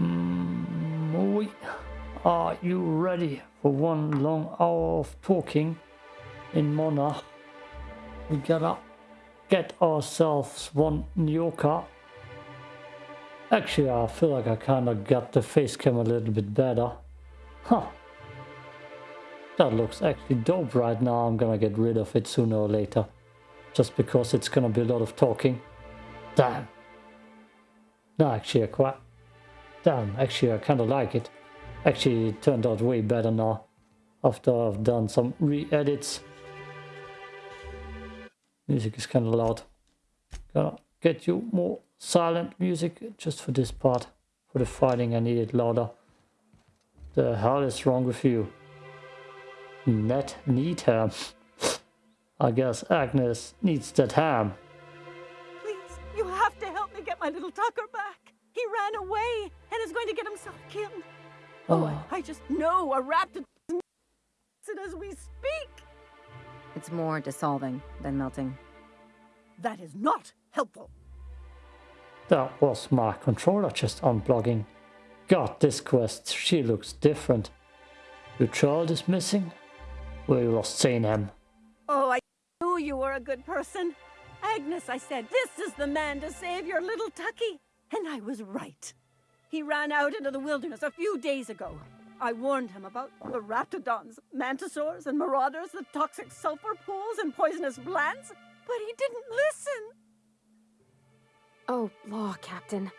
Mm, are you ready for one long hour of talking in Monarch? We gotta get ourselves one Nyoka. Actually, I feel like I kinda got the face cam a little bit better. Huh. That looks actually dope right now. I'm gonna get rid of it sooner or later. Just because it's gonna be a lot of talking. Damn. No, actually, I quite... Damn, actually, I kinda like it. Actually, it turned out way better now. After I've done some re-edits. Music is kinda loud. Gonna get you more silent music just for this part. For the fighting, I need it louder. The hell is wrong with you? Net need ham. I guess Agnes needs that ham. Please, you have to help me get my little Tucker back. He ran away and is going to get himself killed. Oh, oh I, I just know a raptor it as we speak. It's more dissolving than melting. That is not helpful. That was my controller just unplugging. God, this quest, she looks different. Your child is missing? We lost seeing him. Oh, I knew you were a good person. Agnes, I said, this is the man to save your little Tucky. And I was right. He ran out into the wilderness a few days ago. I warned him about the raptidons, mantisaurs, and marauders, the toxic sulfur pools, and poisonous plants, but he didn't listen. Oh, law, Captain.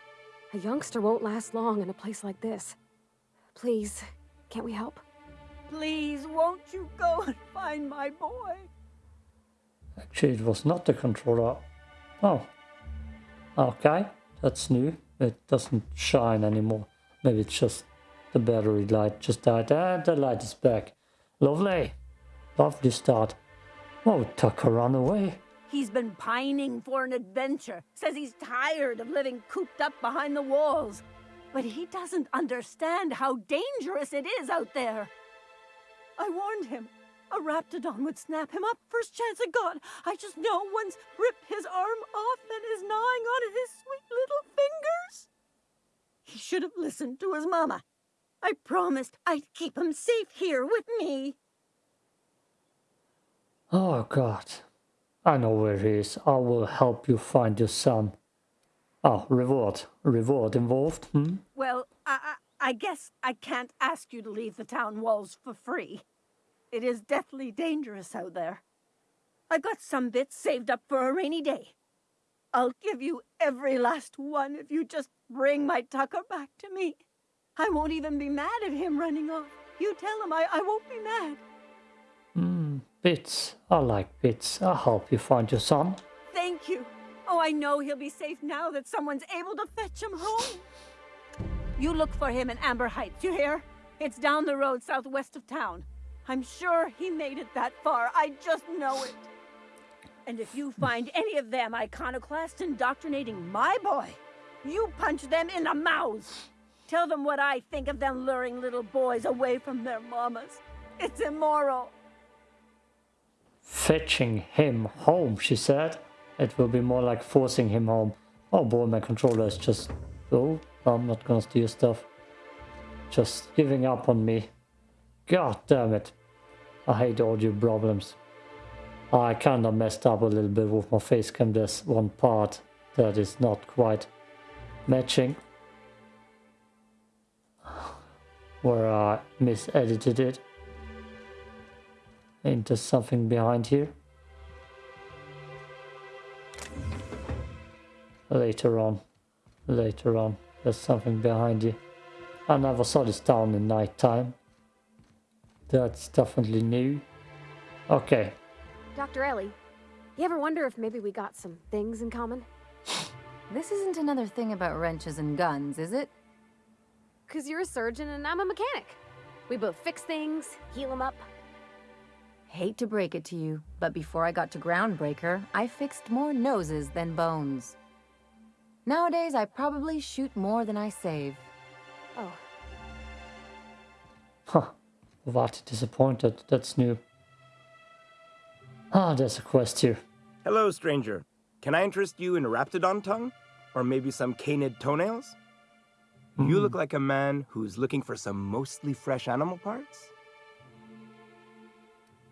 A youngster won't last long in a place like this. Please, can't we help? Please, won't you go and find my boy? Actually, it was not the controller. Oh. Okay, that's new. It doesn't shine anymore. Maybe it's just the battery light just died. And the light is back. Lovely. Lovely start. Oh, Tucker run away. He's been pining for an adventure. Says he's tired of living cooped up behind the walls. But he doesn't understand how dangerous it is out there. I warned him. A raptidon would snap him up first chance it got. I just know one's ripped his arm off and is gnawing on his sweet little fingers. He should have listened to his mama. I promised I'd keep him safe here with me. Oh, God. I know where he is. I will help you find your son. Oh, reward. Reward involved, hmm? Well, I, I, I guess I can't ask you to leave the town walls for free. It is deathly dangerous out there. I've got some bits saved up for a rainy day. I'll give you every last one if you just bring my Tucker back to me. I won't even be mad at him running off. You tell him I, I won't be mad. Hmm, bits. I like bits. I'll help you find your son. Thank you. Oh, I know he'll be safe now that someone's able to fetch him home. You look for him in Amber Heights, you hear? It's down the road southwest of town. I'm sure he made it that far. I just know it. And if you find any of them iconoclasts indoctrinating my boy, you punch them in the mouths. Tell them what I think of them luring little boys away from their mamas. It's immoral. Fetching him home, she said. It will be more like forcing him home. Oh boy, my controller is just... Oh, I'm not gonna steal stuff. Just giving up on me. God damn it. I hate audio problems. Oh, I kinda messed up a little bit with my face cam. There's one part that is not quite matching. where I misedited it into something behind here. Later on, later on, there's something behind you. I never saw this down in night time. That's definitely new. Okay. Dr. Ellie, you ever wonder if maybe we got some things in common? This isn't another thing about wrenches and guns, is it? Because you're a surgeon and I'm a mechanic. We both fix things, heal them up. Hate to break it to you, but before I got to Groundbreaker, I fixed more noses than bones. Nowadays, I probably shoot more than I save. Oh. Huh. What disappointed. That's new. Ah, there's a quest here. Hello, stranger. Can I interest you in a raptidon tongue? Or maybe some canid toenails? You look like a man who's looking for some mostly fresh animal parts?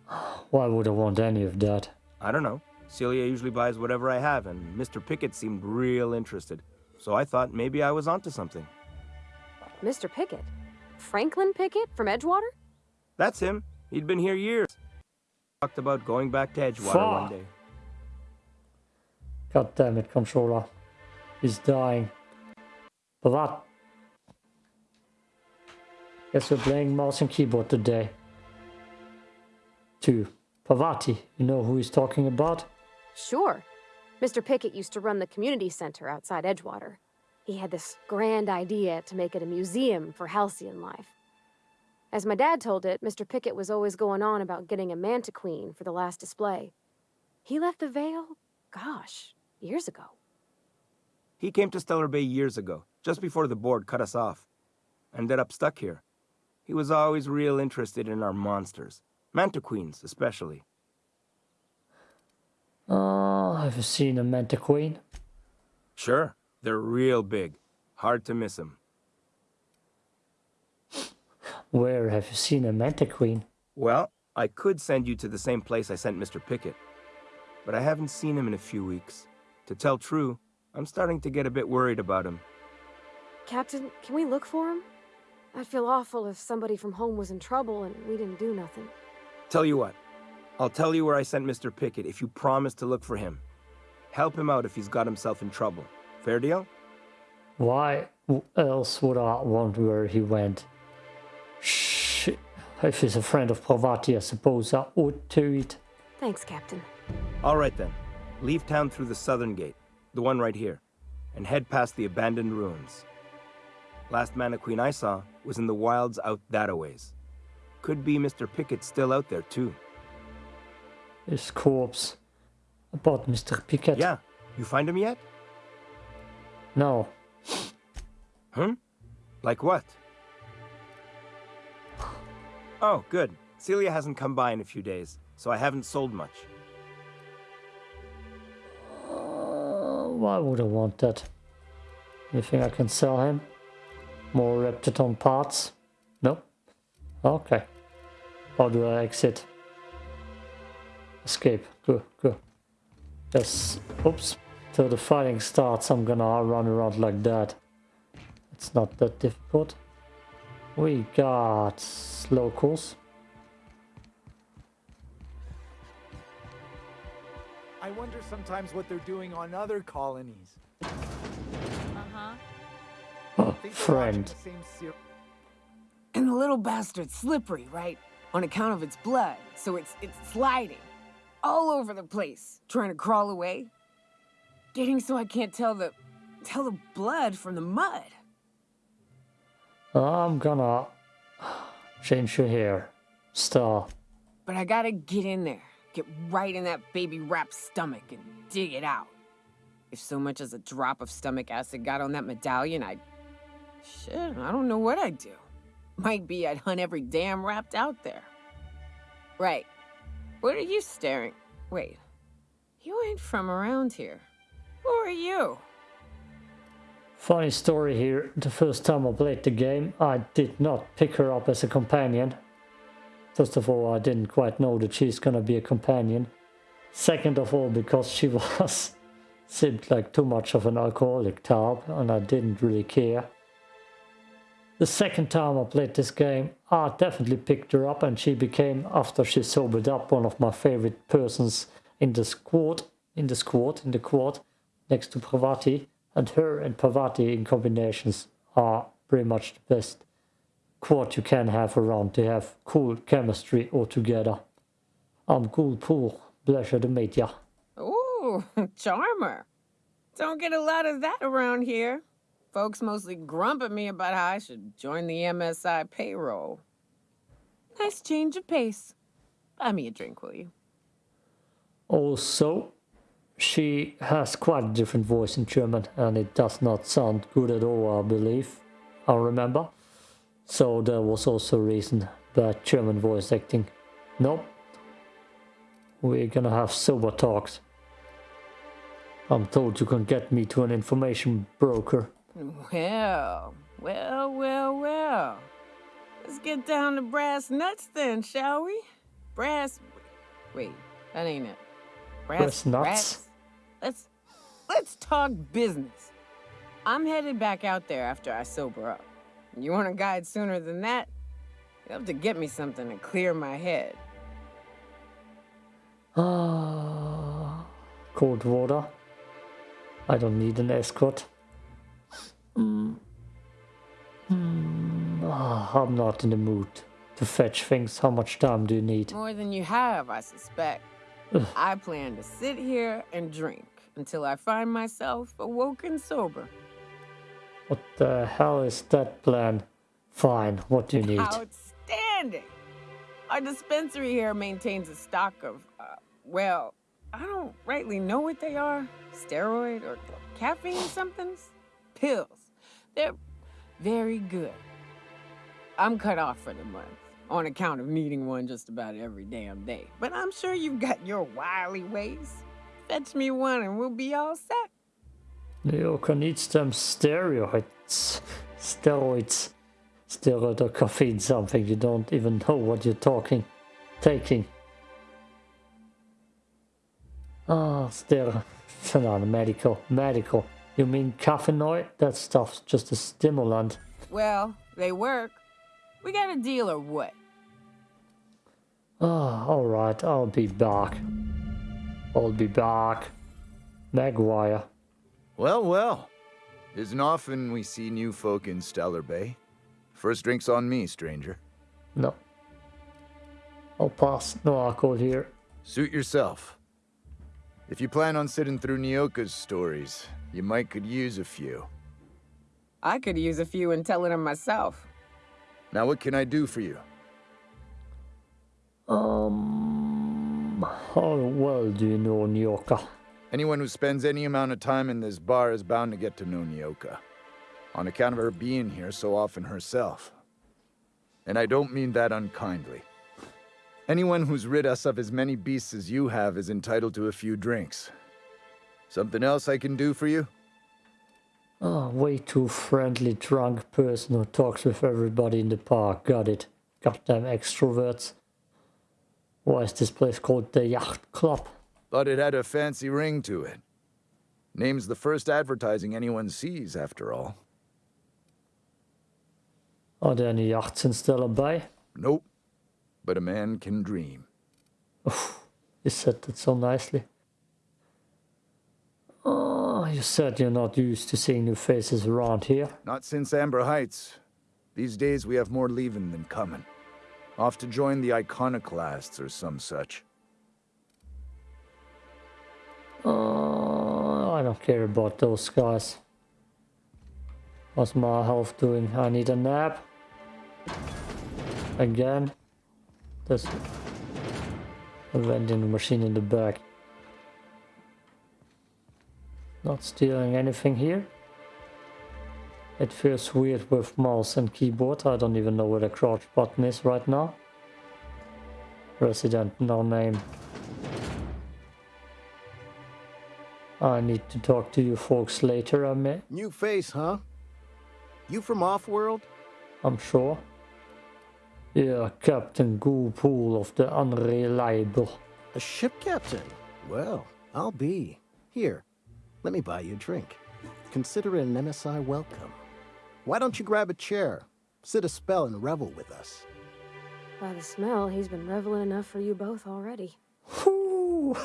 Why would I want any of that? I don't know. Celia usually buys whatever I have, and Mr. Pickett seemed real interested. So I thought maybe I was onto something. Mr. Pickett? Franklin Pickett from Edgewater? That's him. He'd been here years. Talked about going back to Edgewater Fuck. one day. God damn it, controller. He's dying. But what? Guess we're playing mouse and keyboard today. To Parvati, you know who he's talking about? Sure. Mr. Pickett used to run the community center outside Edgewater. He had this grand idea to make it a museum for halcyon life. As my dad told it, Mr. Pickett was always going on about getting a manta queen for the last display. He left the Vale, gosh, years ago. He came to Stellar Bay years ago, just before the board cut us off. And ended up stuck here. He was always real interested in our monsters. Manta Queens, especially. Oh, have you seen a Manta Queen? Sure, they're real big. Hard to miss them. Where have you seen a Manta Queen? Well, I could send you to the same place I sent Mr. Pickett. But I haven't seen him in a few weeks. To tell true, I'm starting to get a bit worried about him. Captain, can we look for him? I'd feel awful if somebody from home was in trouble and we didn't do nothing. Tell you what, I'll tell you where I sent Mr. Pickett if you promise to look for him. Help him out if he's got himself in trouble. Fair deal? Why else would I want where he went? Shh. If he's a friend of Parvati, I suppose I ought to it. Thanks, Captain. All right then. Leave town through the southern gate, the one right here, and head past the abandoned ruins. Last Manta Queen I saw was in the wilds out that a ways. Could be Mr. Pickett still out there too. His corpse. About Mr. Pickett. Yeah, you find him yet? No. Hmm? Like what? Oh, good. Celia hasn't come by in a few days, so I haven't sold much. Uh, why would I want that? You think I can sell him? More Raptidon parts? No? Okay. How do I exit? Escape. Good, good. Yes. Oops. Till the fighting starts, I'm gonna run around like that. It's not that difficult. We got locals. I wonder sometimes what they're doing on other colonies. Uh-huh. Oh, Think they're watching friend. the same ser- And the little bastard's slippery, right? On account of its blood, so it's it's sliding all over the place, trying to crawl away. Getting so I can't tell the tell the blood from the mud. I'm gonna change your hair. Star. But I gotta get in there, get right in that baby rapt stomach and dig it out. If so much as a drop of stomach acid got on that medallion, I'd. Shit, I don't know what I'd do. Might be I'd hunt every damn rapt out there. Right. What are you staring? Wait. You ain't from around here. Who are you? Funny story here. The first time I played the game, I did not pick her up as a companion. First of all, I didn't quite know that she's gonna be a companion. Second of all, because she was seemed like too much of an alcoholic type, and I didn't really care. The second time I played this game, I definitely picked her up, and she became, after she sobered up, one of my favorite persons in the squad. In the squad, in the quad, next to Parvati. And her and Parvati in combinations are pretty much the best quad you can have around They have cool chemistry altogether. I'm cool pool. Pleasure to meet ya. Ooh, charmer. Don't get a lot of that around here. Folks mostly grump at me about how I should join the MSI payroll. Nice change of pace. Buy me a drink, will you? Also, she has quite a different voice in German and it does not sound good at all, I believe. I remember. So there was also a reason bad German voice acting. Nope. We're gonna have sober talks. I'm told you can get me to an information broker. Well, Well, well, well. Let's get down to brass nuts then, shall we? Brass. Wait, that ain't it. Brass nuts? rats? Let's let's talk business. I'm headed back out there after I sober up. You want a guide sooner than that? You have to get me something to clear my head. Ah, cold water. I don't need an escort. Mm. Mm, I'm not in the mood to fetch things. How much time do you need? More than you have, I suspect. Ugh. I plan to sit here and drink until I find myself awoken sober. What the hell is that plan? Fine, what do you need? Outstanding! Our dispensary here maintains a stock of, uh, well, I don't rightly know what they are. Steroid or caffeine somethings? Pills. They're very good. I'm cut off for the month on account of needing one just about every damn day. But I'm sure you've got your wily ways. Fetch me one and we'll be all set. Nyoka needs them steroids. Steroids. Steroid or caffeine, something you don't even know what you're talking. Taking. Ah, steroid. No, medical. Medical. You mean caffeinoid? That stuff's just a stimulant. Well, they work. We got a deal or what? Ah, alright, I'll be back. I'll be back. Maguire. Well, well. Isn't often we see new folk in Stellar Bay. First drink's on me, stranger. No. I'll pass. No alcohol here. Suit yourself. If you plan on sitting through Nyoka's stories, you might could use a few. I could use a few and telling them myself. Now what can I do for you? Um, how well do you know Nyoka? Anyone who spends any amount of time in this bar is bound to get to know Nyoka. On account of her being here so often herself. And I don't mean that unkindly. Anyone who's rid us of as many beasts as you have is entitled to a few drinks. Something else I can do for you? Ah, way too friendly drunk person who talks with everybody in the park. Got it. Goddamn extroverts. Why is this place called the Yacht Club? But it had a fancy ring to it. Name's the first advertising anyone sees, after all. Are there any yachts in Stellar Bay? Nope. But a man can dream. You said that so nicely. Oh, you said you're not used to seeing new faces around here. Not since Amber Heights. These days we have more leaving than coming. Off to join the Iconoclasts or some such. Oh, I don't care about those guys. What's my health doing? I need a nap. Again. A vending machine in the back. Not stealing anything here. It feels weird with mouse and keyboard. I don't even know where the crouch button is right now. Resident, no name. I need to talk to you folks later, I may. New face, huh? You from Offworld? I'm sure. Yeah, Captain Goopool of the Unreliable. A ship captain? Well, I'll be. Here, let me buy you a drink. Consider it an MSI welcome. Why don't you grab a chair, sit a spell, and revel with us? By the smell, he's been reveling enough for you both already.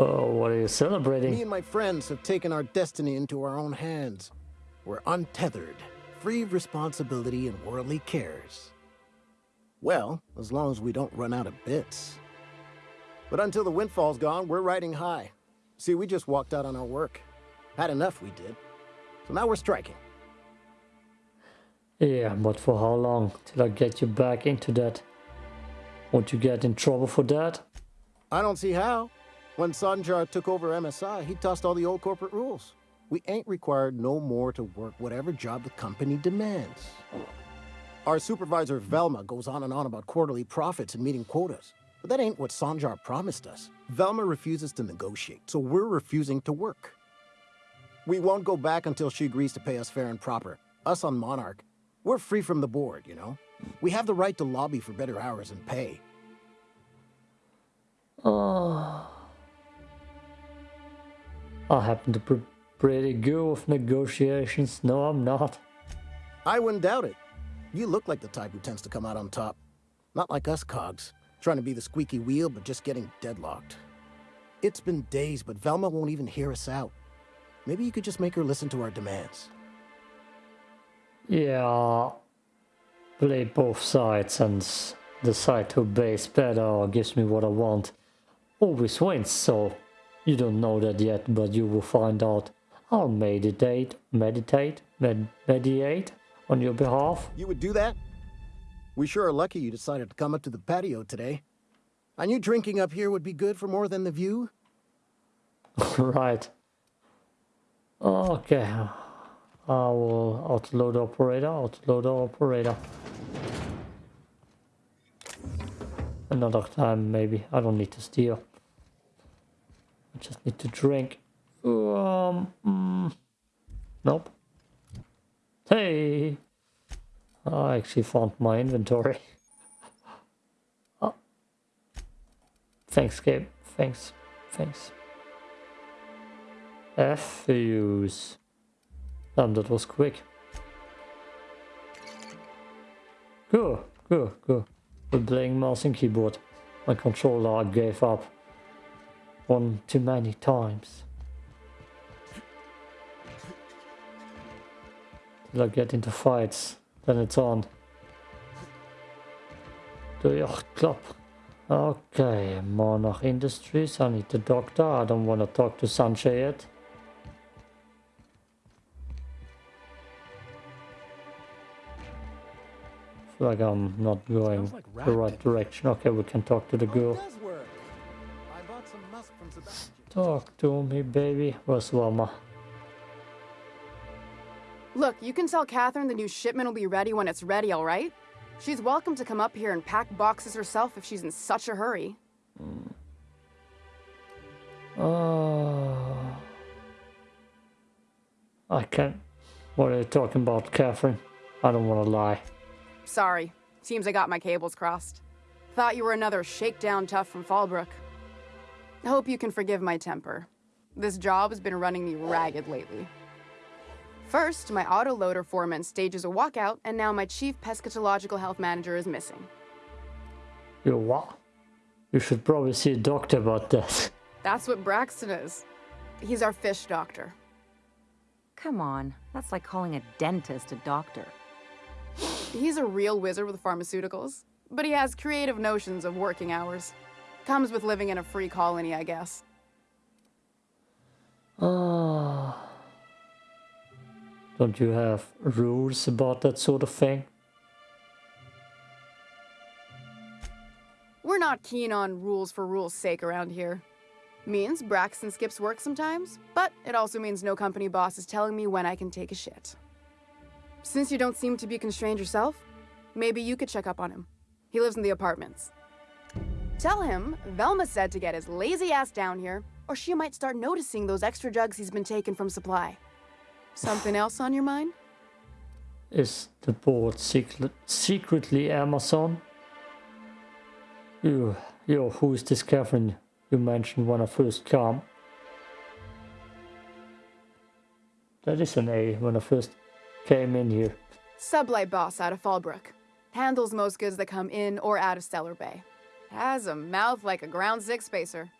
Oh, what are you celebrating? Me and my friends have taken our destiny into our own hands. We're untethered, free of responsibility and worldly cares. Well, as long as we don't run out of bits. But until the windfall's gone, we're riding high. See, we just walked out on our work. Had enough, we did. So now we're striking. Yeah, but for how long? Till I get you back into that? Won't you get in trouble for that? I don't see how. When Sanjar took over MSI, he tossed all the old corporate rules. We ain't required no more to work whatever job the company demands. Our supervisor Velma goes on and on about quarterly profits and meeting quotas. But that ain't what Sanjar promised us. Velma refuses to negotiate, so we're refusing to work. We won't go back until she agrees to pay us fair and proper. us on Monarch, we're free from the board, you know? We have the right to lobby for better hours and pay. Oh. I happen to be pretty good with negotiations. No, I'm not. I wouldn't doubt it. You look like the type who tends to come out on top. Not like us cogs, trying to be the squeaky wheel but just getting deadlocked. It's been days, but Velma won't even hear us out. Maybe you could just make her listen to our demands. Yeah, play both sides and decide who bass better or gives me what I want. Always wins, so you don't know that yet, but you will find out. I'll meditate, meditate, med mediate on your behalf. You would do that? We sure are lucky you decided to come up to the patio today. I knew drinking up here would be good for more than the view. right. Okay. I will autoload operator, autoload operator. Another time maybe. I don't need to steal. I just need to drink. Um, mm, nope. Hey! I actually found my inventory. oh. Thanks, Gabe. Thanks. Thanks. F-use. Damn, that was quick. Good, good, good. We're playing mouse and keyboard. My controller gave up one too many times. Till I get into fights, then it's on. Do your club. Okay, Monarch Industries, I need the doctor. I don't want to talk to Sanjay yet. Like I'm not going like the right direction. Okay, we can talk to the girl. Talk to me, baby. Where's Wilma? Look, you can tell Catherine the new shipment will be ready when it's ready, all right? She's welcome to come up here and pack boxes herself if she's in such a hurry. Mm. Uh, I can't. What are you talking about, Catherine? I don't want to lie. Sorry. Seems I got my cables crossed. Thought you were another shakedown tough from Fallbrook. Hope you can forgive my temper. This job has been running me ragged lately. First, my autoloader foreman stages a walkout, and now my chief pescatological health manager is missing. You what? You should probably see a doctor about that. That's what Braxton is. He's our fish doctor. Come on, that's like calling a dentist a doctor. He's a real wizard with pharmaceuticals, but he has creative notions of working hours. Comes with living in a free colony, I guess. Ah. Uh, don't you have rules about that sort of thing? We're not keen on rules for rules' sake around here. Means Braxton skips work sometimes, but it also means no company boss is telling me when I can take a shit. Since you don't seem to be constrained yourself, maybe you could check up on him. He lives in the apartments. Tell him Velma said to get his lazy ass down here, or she might start noticing those extra jugs he's been taking from supply. Something else on your mind? Is the board secret, secretly Amazon? You, yo, who is this Catherine you mentioned when I first came? That is an A when I first came in here. Sublight boss out of Fallbrook. Handles most goods that come in or out of Stellar Bay. Has a mouth like a ground six spacer.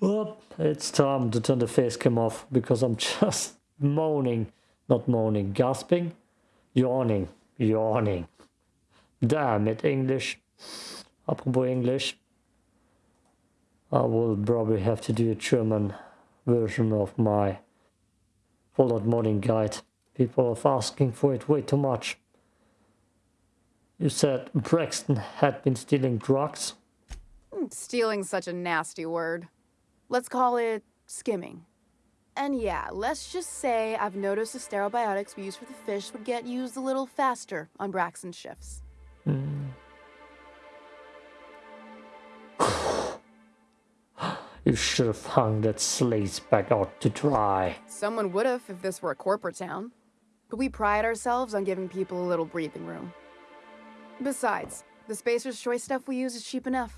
Well, it's time to turn the face cam off because I'm just moaning, not moaning, gasping, yawning, yawning. Damn it, English. Apropos English. I will probably have to do a German version of my Fallout modding guide. People are asking for it way too much. You said Braxton had been stealing drugs? Hmm, stealing such a nasty word. Let's call it skimming. And yeah, let's just say I've noticed the sterile biotics we use for the fish would get used a little faster on Braxton's shifts. You should have hung that slates back out to dry. Someone would have if this were a corporate town. but we pride ourselves on giving people a little breathing room. Besides, the Spacer's Choice stuff we use is cheap enough.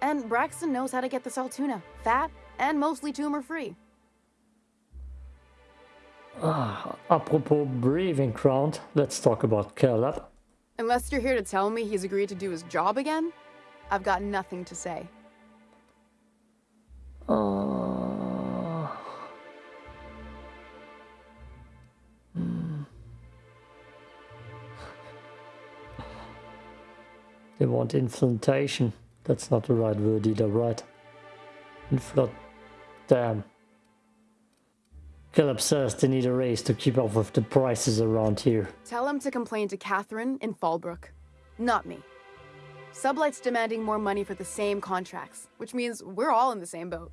And Braxton knows how to get the Saltuna, fat and mostly tumor-free. Ah, apropos breathing ground, let's talk about Caleb. Unless you're here to tell me he's agreed to do his job again, I've got nothing to say. Hmm. They want inflation. That's not the right word either, right? Inflot. Damn. Caleb says they need a raise to keep up with the prices around here. Tell him to complain to Catherine in Fallbrook, not me. Sublight's demanding more money for the same contracts, which means we're all in the same boat.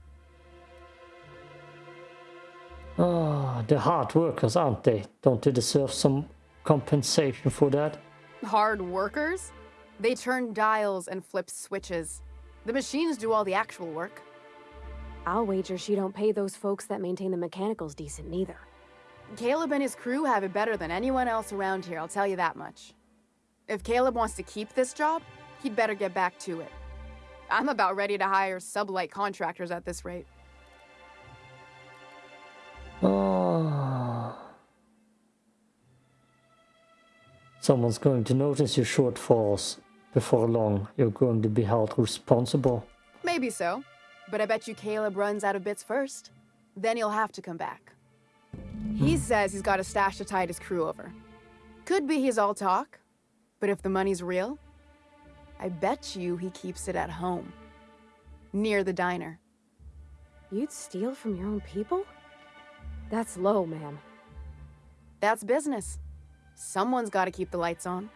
Ah, they're hard workers, aren't they? Don't they deserve some compensation for that? Hard workers? They turn dials and flip switches. The machines do all the actual work. I'll wager she don't pay those folks that maintain the mechanicals decent neither. Caleb and his crew have it better than anyone else around here, I'll tell you that much. If Caleb wants to keep this job, he'd better get back to it. I'm about ready to hire sublight contractors at this rate. Ah. Someone's going to notice your shortfalls. Before long, you're going to be held responsible. Maybe so, but I bet you Caleb runs out of bits first. Then he'll have to come back. He says he's got a stash to tide his crew over. Could be he's all talk, but if the money's real, I bet you he keeps it at home. Near the diner. You'd steal from your own people? That's low, ma'am. That's business. Someone's got to keep the lights on.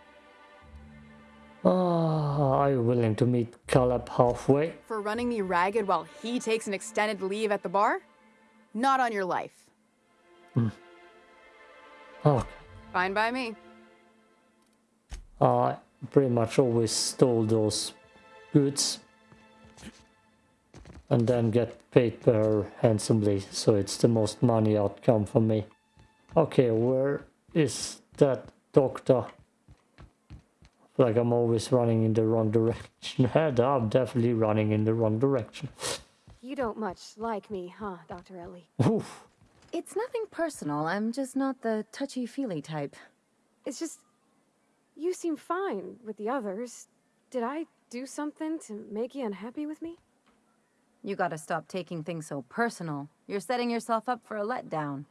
Ah, are you willing to meet Caleb halfway? For running me ragged while he takes an extended leave at the bar? Not on your life. Hmm. Okay. Fine by me. I pretty much always stole those goods and then get paid per handsomely, so it's the most money outcome for me. Okay, where is that doctor? like I'm always running in the wrong direction. I'm definitely running in the wrong direction. You don't much like me, huh, Dr. Ellie? Oof. It's nothing personal. I'm just not the touchy-feely type. It's just... You seem fine with the others. Did I do something to make you unhappy with me? You gotta stop taking things so personal. You're setting yourself up for a letdown.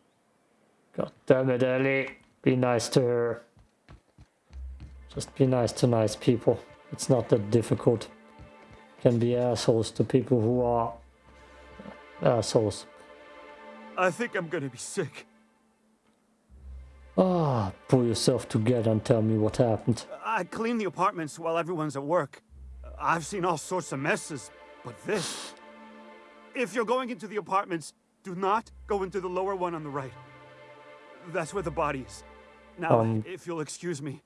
God damn it, Ellie. Be nice to her. Just be nice to nice people. It's not that difficult. Can be assholes to people who are assholes. I think I'm gonna be sick. Ah, pull yourself together and tell me what happened. I clean the apartments while everyone's at work. I've seen all sorts of messes, but this... If you're going into the apartments, do not go into the lower one on the right. That's where the body is. Now, Um, if you'll excuse me,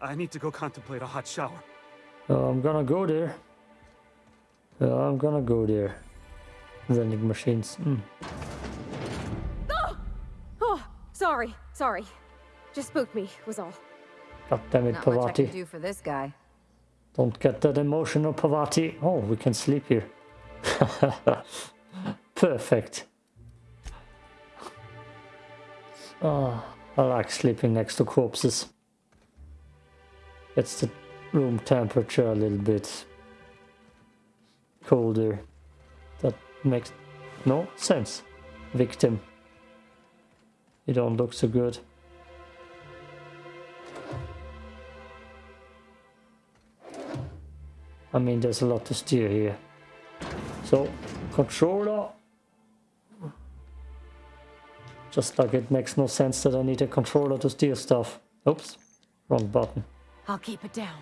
I need to go contemplate a hot shower. Uh, I'm gonna go there. Uh, I'm gonna go there. Vending machines. Mm. Sorry, sorry. Just spooked me, was all. God damn it, Not much I can Parvati. do for this guy. Don't get that emotional, Parvati. Oh, we can sleep here. Perfect. Oh, I like sleeping next to corpses. Gets the room temperature a little bit colder. That makes no sense. Victim. You don't look so good. I mean, there's a lot to steer here. So, controller. Just like it makes no sense that I need a controller to steer stuff. Oops, wrong button. I'll keep it down.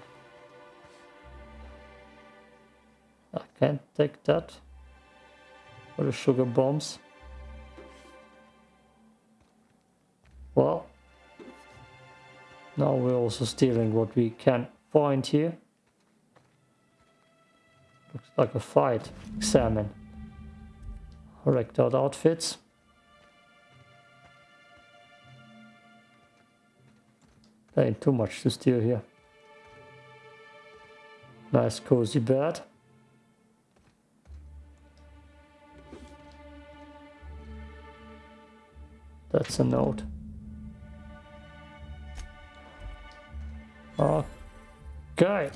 I can't take that. For the sugar bombs. Well, now we're also stealing what we can find here. Looks like a fight. Examine. Wrecked out outfits. There ain't too much to steal here. Nice cozy bed. That's a note. Okay.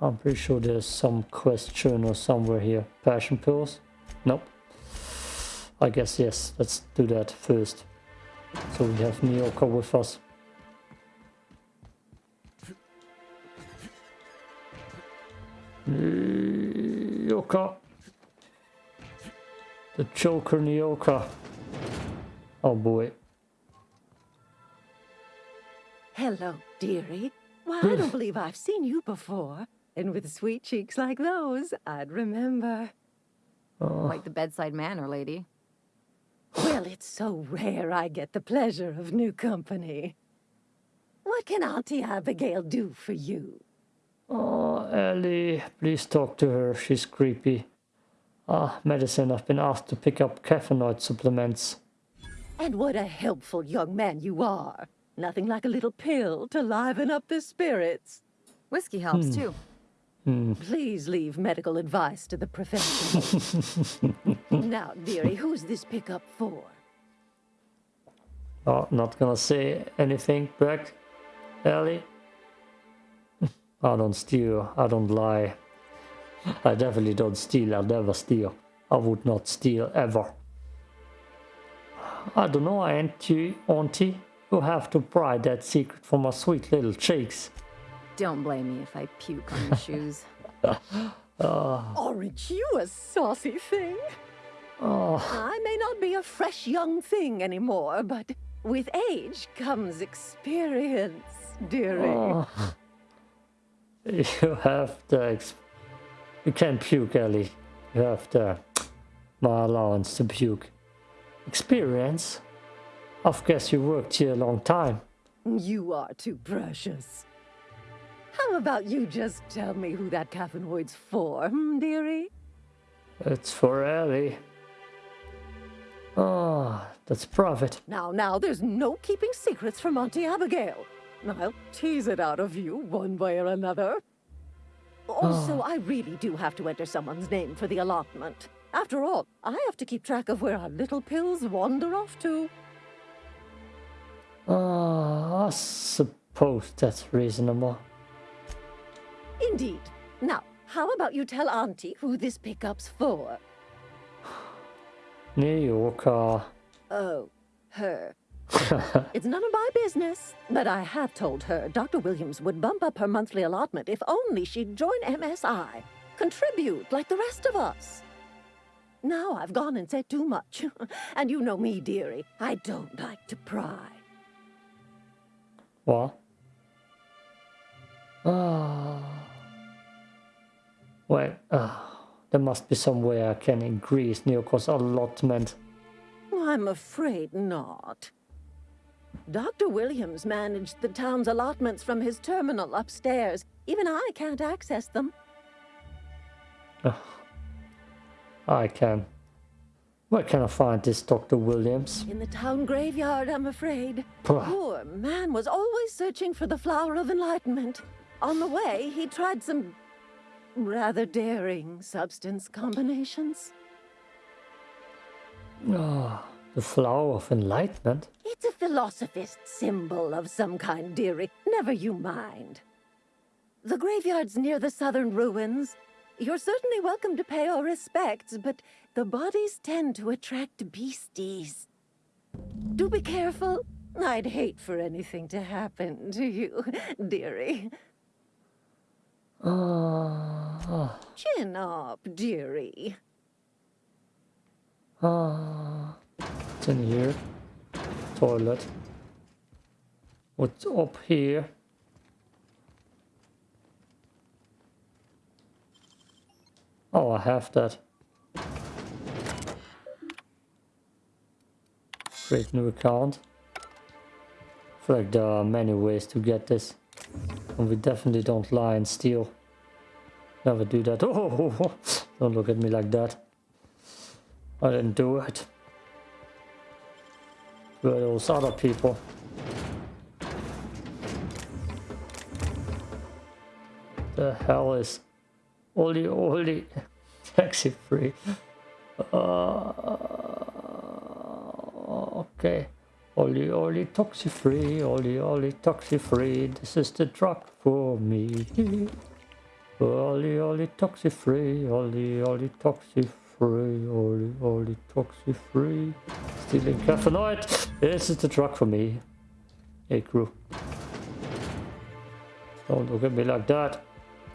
I'm pretty sure there's some question or somewhere here. Passion pills? Nope. I guess yes. Let's do that first. So we have Nyoka with us. Nyoka. The Joker Nyoka. Oh boy. Hello, dearie. Why, I don't believe I've seen you before. And with sweet cheeks like those, I'd remember. Oh. Quite the bedside manner, lady. Well, it's so rare I get the pleasure of new company. What can Auntie Abigail do for you? Oh, Ellie, please talk to her. She's creepy. Ah, medicine. I've been asked to pick up caffeinoid supplements. And what a helpful young man you are. Nothing like a little pill to liven up the spirits. Whiskey helps Hmm. too. Hmm. Please leave medical advice to the professionals. now, dearie, who's this pickup for? Oh, not gonna say anything back, Ellie. I don't steal. I don't lie. I definitely don't steal. I'll never steal. I would not steal ever. I don't know, auntie, auntie. You have to pry that secret from my sweet little cheeks. Don't blame me if I puke on your shoes. Ah. Oh, Aren't you a saucy thing? Oh, I may not be a fresh young thing anymore, but with age comes experience, dearie. oh. You have the. You can't puke, Ellie. You have the. My allowance to puke. Experience? I've guess you worked here a long time. You are too precious. How about you just tell me who that caffeinoid's for, hmm, dearie? It's for Ellie. Oh, that's profit. Now, now, there's no keeping secrets from Auntie Abigail. I'll tease it out of you one way or another. Also, I really do have to enter someone's name for the allotment. After all, I have to keep track of where our little pills wander off to. Oh, I suppose that's reasonable. Indeed. Now, how about you tell Auntie who this pickup's for? Nyoka. Oh, her. It's none of my business, but I have told her Dr. Williams would bump up her monthly allotment if only she'd join MSI. Contribute like the rest of us. Now I've gone and said too much. and you know me, dearie. I don't like to pry. What? Ah. Wait, ah, there must be some way I can increase Nyoka's allotment. I'm afraid not. Dr. Williams managed the town's allotments from his terminal upstairs. Even I can't access them. I can. Where can I find this Dr. Williams? In the town graveyard, I'm afraid. Pah. Poor man was always searching for the flower of enlightenment. On the way, he tried some rather daring substance combinations. Ah, the flower of enlightenment? It's a philosophist symbol of some kind, dearie. Never you mind. The graveyard's near the southern ruins. You're certainly welcome to pay our respects, but the bodies tend to attract beasties. Do be careful. I'd hate for anything to happen to you, dearie. Ah, Chin up, dearie. ah. What's in here? Toilet. What's up here? Oh, I have that. Create new account. I feel like there are many ways to get this. And we definitely don't lie and steal. Never do that. Oh, don't look at me like that. I didn't do it. Were those other people? the hell is Oli Oli taxi free? Uh, okay. Oli Oli taxi free, Oli Oli taxi free. This is the truck for me. Oli Oli taxi free, Oli Oli taxi free, Oli Oli taxi free. Stealing caffeinoid. This is the truck for me. Hey crew. Don't look at me like that.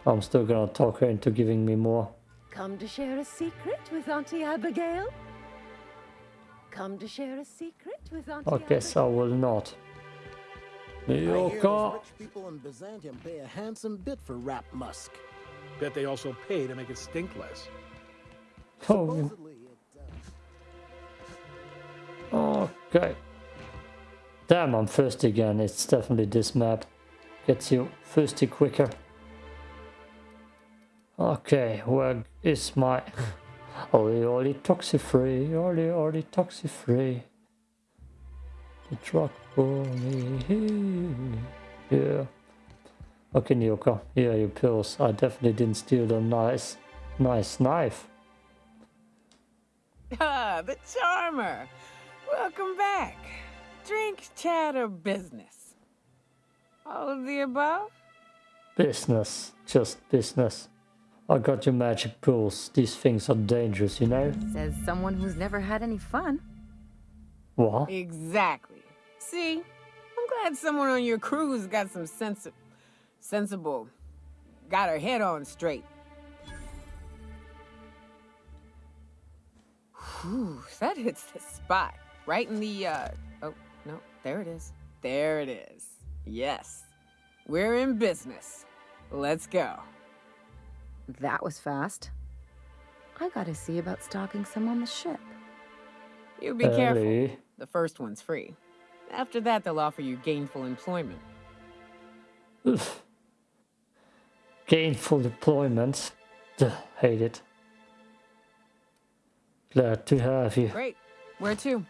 I'm still gonna talk her into giving me more. Come to share a secret with Auntie Abigail? Come to share a secret with Auntie I guess I will not. I hear those rich people in Byzantium pay a handsome bit for Rap Musk. Bet they also pay to make it stink less. Oh, Supposedly, it, okay. Damn, I'm thirsty again. It's definitely this map. Gets you thirsty quicker. Okay, where is my... Oli Oli Toxi Free, Oli Oli Toxi Free. The truck for me. Yeah. Okay, Nyoka, here are your pills. I definitely didn't steal the nice, nice knife. Ah, the charmer. Welcome back. Drink, chat, or business? All of the above? Business, just business. I got your magic pills. These things are dangerous, you know? Says someone who's never had any fun. What? Exactly. See, I'm glad someone on your crew's got some sense of, sensible, got her head on straight. Whew, that hits the spot. Right in the, uh, oh, no, there it is. There it is. Yes. We're in business. Let's go. That was fast. I gotta see about stalking some on the ship. You be careful. Ellie. The first one's free. After that, they'll offer you gainful employment. Oof. Gainful deployment. Duh, hate it. Glad to have you. Great. Where to?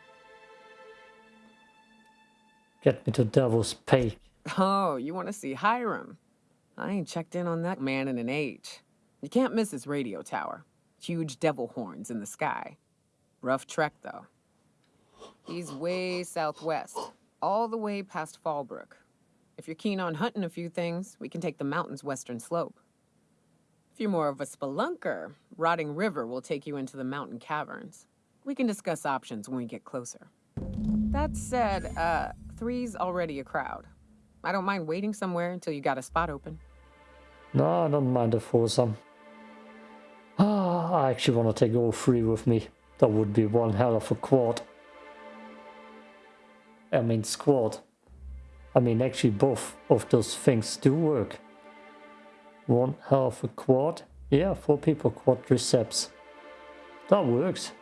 Get me to Devil's Peak. Oh, you want to see Hiram? I ain't checked in on that man in an age. You can't miss his radio tower. Huge devil horns in the sky. Rough trek, though. He's way southwest, all the way past Fallbrook. If you're keen on hunting a few things, we can take the mountain's western slope. If you're more of a spelunker, Rotting River will take you into the mountain caverns. We can discuss options when we get closer. That said, uh, three's already a crowd. I don't mind waiting somewhere until you got a spot open. No, I don't mind the foursome. Ah, I actually want to take all three with me. That would be one hell of a quad. I mean squad. I mean actually both of those things do work. One hell of a quad. Yeah, four people quadriceps. That works.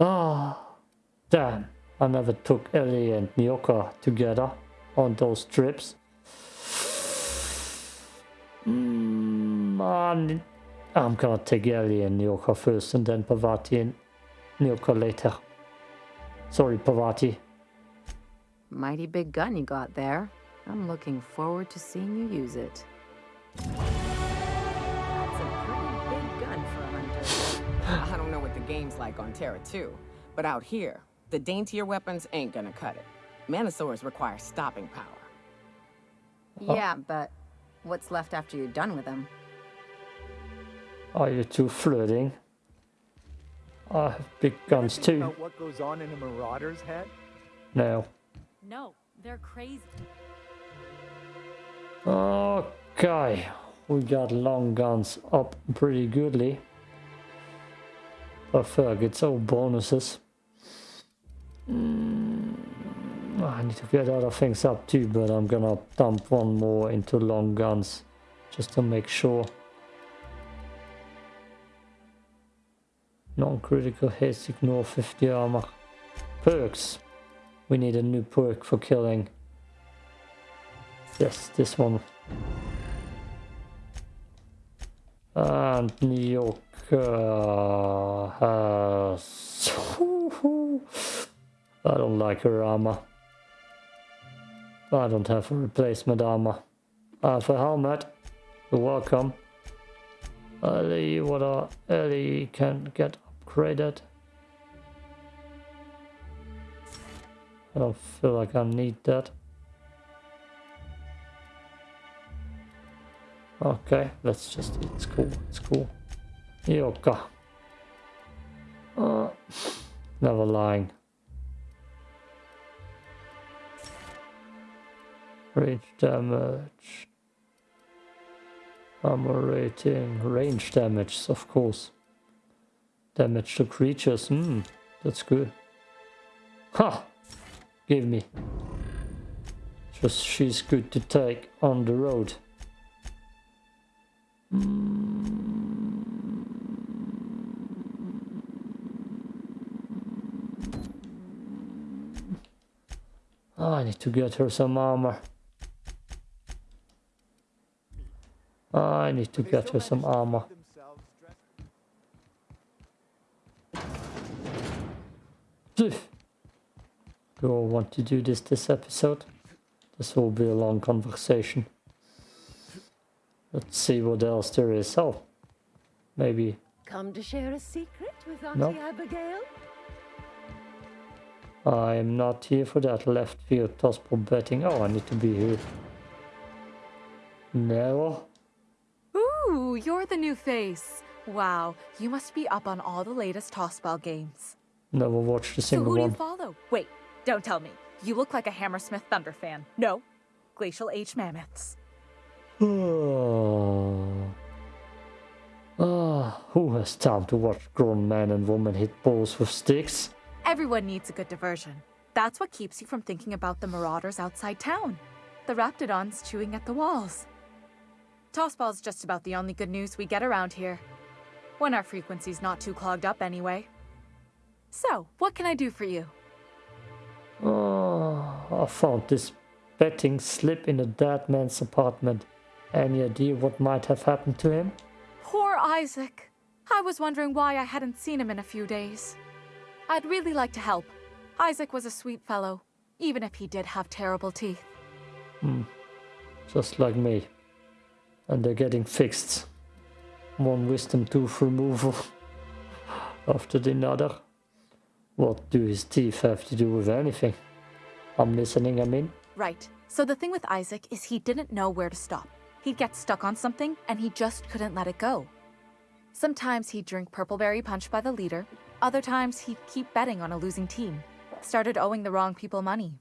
Ah, damn. I never took Ellie and Nyoka together on those trips. Mm, I'm, I'm gonna take Ellie and Nyoka first and then Parvati and Nyoka later. Sorry, Parvati. Mighty big gun you got there. I'm looking forward to seeing you use it. That's a pretty big gun for a hunter. I don't know what the game's like on Terra 2, but out here, the daintier weapons ain't gonna cut it. Mantisaurs require stopping power. Yeah, but what's left after you're done with them? Are you two flirting? I have big guns too. About what goes on in a marauder's head? No. No, they're crazy. Okay. We got long guns up pretty goodly. But fuck, it's all bonuses. Mm, I need to get other things up too, but I'm gonna dump one more into long guns just to make sure. Non-critical hits, ignore 50 armor. Perks. We need a new perk for killing. Yes, this one. And New York uh, has... I don't like her armor. I don't have a replacement armor. I have a helmet. You're welcome. Ellie, what are Ellie can get upgraded. I don't feel like I need that. Okay, let's just, it's cool, it's cool. Yoka. Uh, never lying. Range damage. Armor rating. Range damage, of course. Damage to creatures. Hmm, that's good. Ha! Give me. Just she's good to take on the road. Oh, I need to get her some armor. Ah, I need to get her some armor. Do I want to do this this episode? This will be a long conversation. Let's see what else there is. Oh, maybe. Come to share a secret with Auntie Nope. Abigail? I am not here for that left field tossball betting. Oh, I need to be here. No. Ooh, you're the new face. Wow, you must be up on all the latest tossball games. Never watched a single one. So who do you one. follow? Wait, don't tell me. You look like a Hammersmith Thunder fan. No, Glacial Age Mammoths. Oh. Ah, who has time to watch grown men and women hit balls with sticks? Everyone needs a good diversion. That's what keeps you from thinking about the marauders outside town. The raptidons chewing at the walls. Tossball's just about the only good news we get around here. When our frequency's not too clogged up anyway. So, what can I do for you? Oh, I found this betting slip in a dead man's apartment. Any idea what might have happened to him? Poor Isaac. I was wondering why I hadn't seen him in a few days. I'd really like to help. Isaac was a sweet fellow, even if he did have terrible teeth. Hmm. Just like me. And they're getting fixed. One wisdom tooth removal after the another. What do his teeth have to do with anything? I'm listening, I mean. Right. So the thing with Isaac is he didn't know where to stop. He'd get stuck on something and he just couldn't let it go. Sometimes he'd drink purpleberry punch by the leader, other times he'd keep betting on a losing team. Started owing the wrong people money.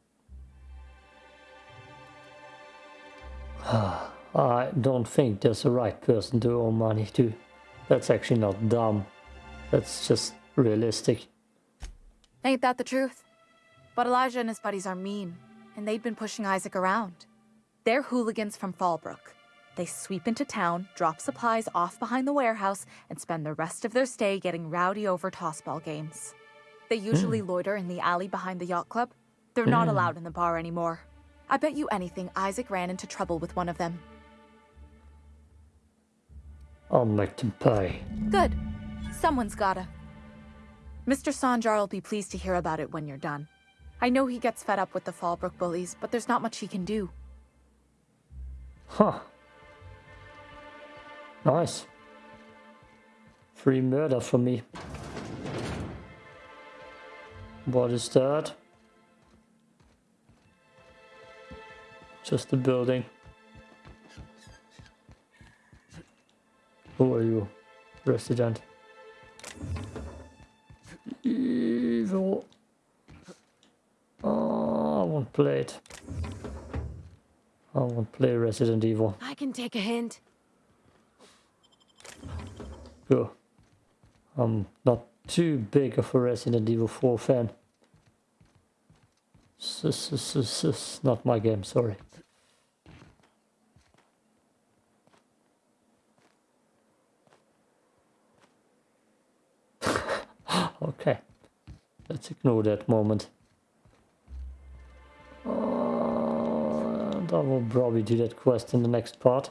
I don't think there's a right person to owe money to. That's actually not dumb. That's just realistic. Ain't that the truth? But Elijah and his buddies are mean, and they'd been pushing Isaac around. They're hooligans from Fallbrook. They sweep into town, drop supplies off behind the warehouse, and spend the rest of their stay getting rowdy over tossball games. They usually loiter in the alley behind the yacht club. They're not Mm. allowed in the bar anymore. I bet you anything Isaac ran into trouble with one of them. I'll make them pay. Good. Someone's gotta. Mr. Sanjar will be pleased to hear about it when you're done. I know he gets fed up with the Fallbrook bullies, but there's not much he can do. Huh. Nice. Free murder for me. What is that? Just a building. Who are you? Resident. Play it. I won't play Resident Evil. I can take a hint. Go. I'm not too big of a Resident Evil 4 fan. This s- s- s- s- Not my game, sorry. okay. Let's ignore that moment. And I will probably do that quest in the next part.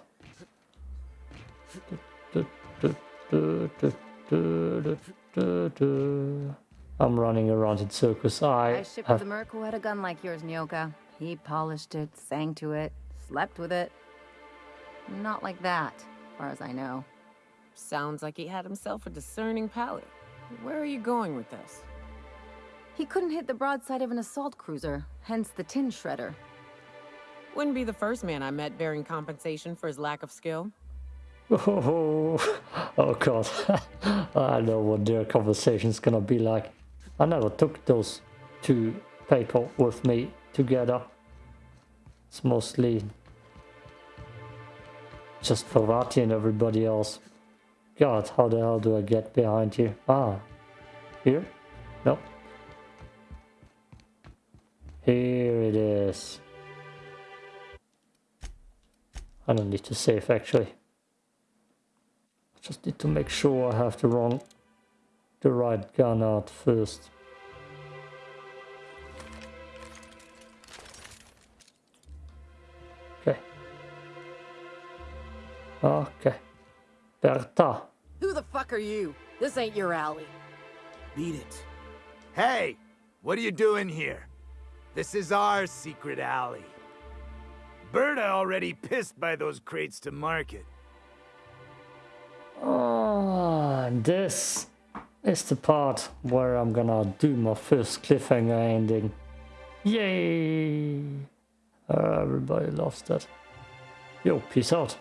I'm running around in circles. I, I shipped have the Merc who had a gun like yours, Nyoka. He polished it, sang to it, slept with it. Not like that. far as I know. Sounds like he had himself a discerning palate. Where are you going with this? He couldn't hit the broadside of an assault cruiser, hence the tin shredder. Wouldn't be the first man I met bearing compensation for his lack of skill. Oh, oh god. I know what their conversation's gonna be like. I never took those two people with me together. It's mostly just Parvati and everybody else. God, how the hell do I get behind you? Ah, here? No. Here it is. I don't need to save actually. I Just need to make sure I have the wrong, the right gun out first. Okay. Okay. Berta. Who the fuck are you? This ain't your alley. Beat it. Hey! What are you doing here? This is our secret alley. Berta already pissed by those crates to market. Oh, this is the part where I'm gonna do my first cliffhanger ending. Yay! Uh, everybody loves that. Yo, peace out.